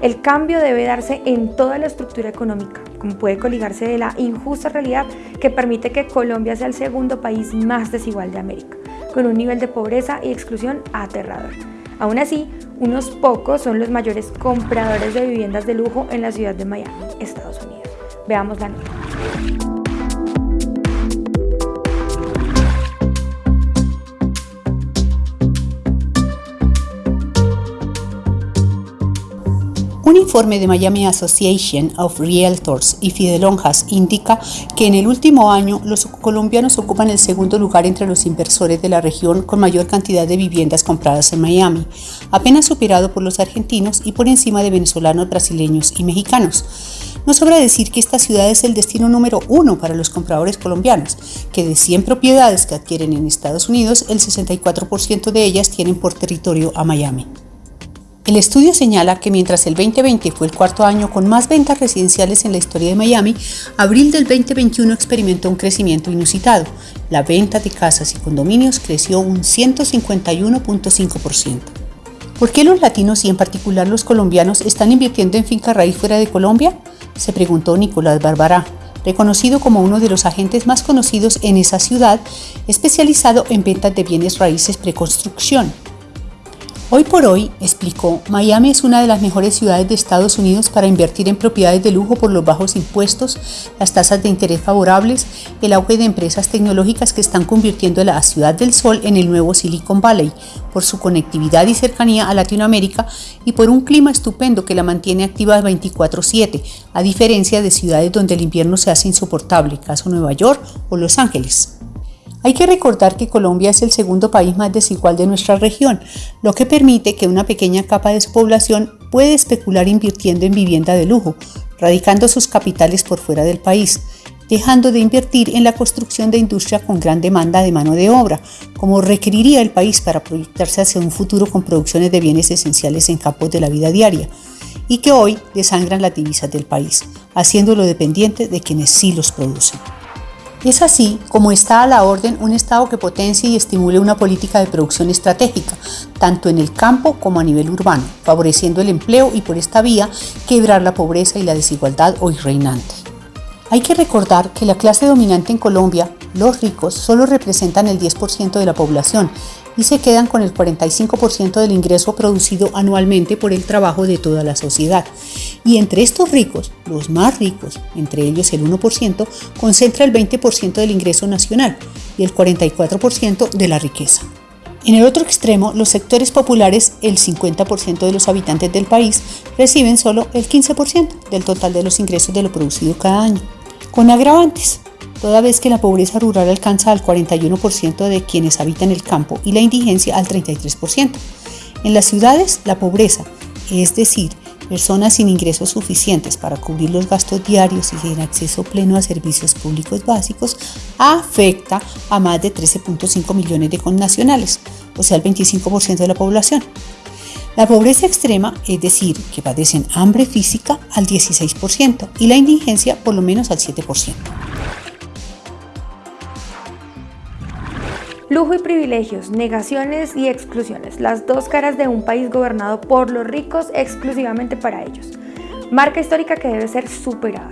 El cambio debe darse en toda la estructura económica, como puede coligarse de la injusta realidad que permite que Colombia sea el segundo país más desigual de América, con un nivel de pobreza y exclusión aterrador. Aún así, unos pocos son los mayores compradores de viviendas de lujo en la ciudad de Miami, Estados Unidos. Veamos la nota. Informe de Miami Association of Realtors y Fidelonjas indica que en el último año los colombianos ocupan el segundo lugar entre los inversores de la región con mayor cantidad de viviendas compradas en Miami, apenas superado por los argentinos y por encima de venezolanos, brasileños y mexicanos. No sobra decir que esta ciudad es el destino número uno para los compradores colombianos, que de 100 propiedades que adquieren en Estados Unidos, el 64% de ellas tienen por territorio a Miami. El estudio señala que mientras el 2020 fue el cuarto año con más ventas residenciales en la historia de Miami, abril del 2021 experimentó un crecimiento inusitado. La venta de casas y condominios creció un 151.5%. ¿Por qué los latinos y en particular los colombianos están invirtiendo en finca raíz fuera de Colombia? Se preguntó Nicolás Barbará, reconocido como uno de los agentes más conocidos en esa ciudad, especializado en ventas de bienes raíces preconstrucción. Hoy por hoy, explicó, Miami es una de las mejores ciudades de Estados Unidos para invertir en propiedades de lujo por los bajos impuestos, las tasas de interés favorables, el auge de empresas tecnológicas que están convirtiendo a la ciudad del sol en el nuevo Silicon Valley, por su conectividad y cercanía a Latinoamérica y por un clima estupendo que la mantiene activa 24/7, a diferencia de ciudades donde el invierno se hace insoportable, caso Nueva York o Los Ángeles. Hay que recordar que Colombia es el segundo país más desigual de nuestra región, lo que permite que una pequeña capa de su población puede especular invirtiendo en vivienda de lujo, radicando sus capitales por fuera del país, dejando de invertir en la construcción de industria con gran demanda de mano de obra, como requeriría el país para proyectarse hacia un futuro con producciones de bienes esenciales en campos de la vida diaria, y que hoy desangran las divisas del país, haciéndolo dependiente de quienes sí los producen. Es así como está a la orden un Estado que potencie y estimule una política de producción estratégica, tanto en el campo como a nivel urbano, favoreciendo el empleo y por esta vía quebrar la pobreza y la desigualdad hoy reinante. Hay que recordar que la clase dominante en Colombia, los ricos, solo representan el 10% de la población y se quedan con el 45% del ingreso producido anualmente por el trabajo de toda la sociedad. Y entre estos ricos, los más ricos, entre ellos el 1%, concentra el 20% del ingreso nacional y el 44% de la riqueza. En el otro extremo, los sectores populares, el 50% de los habitantes del país, reciben solo el 15% del total de los ingresos de lo producido cada año, con agravantes toda vez que la pobreza rural alcanza al 41% de quienes habitan el campo y la indigencia al 33%. En las ciudades, la pobreza, es decir, personas sin ingresos suficientes para cubrir los gastos diarios y sin acceso pleno a servicios públicos básicos, afecta a más de 13.5 millones de connacionales, o sea, el 25% de la población. La pobreza extrema, es decir, que padecen hambre física, al 16% y la indigencia por lo menos al 7%. Lujo y privilegios, negaciones y exclusiones, las dos caras de un país gobernado por los ricos exclusivamente para ellos. Marca histórica que debe ser superada.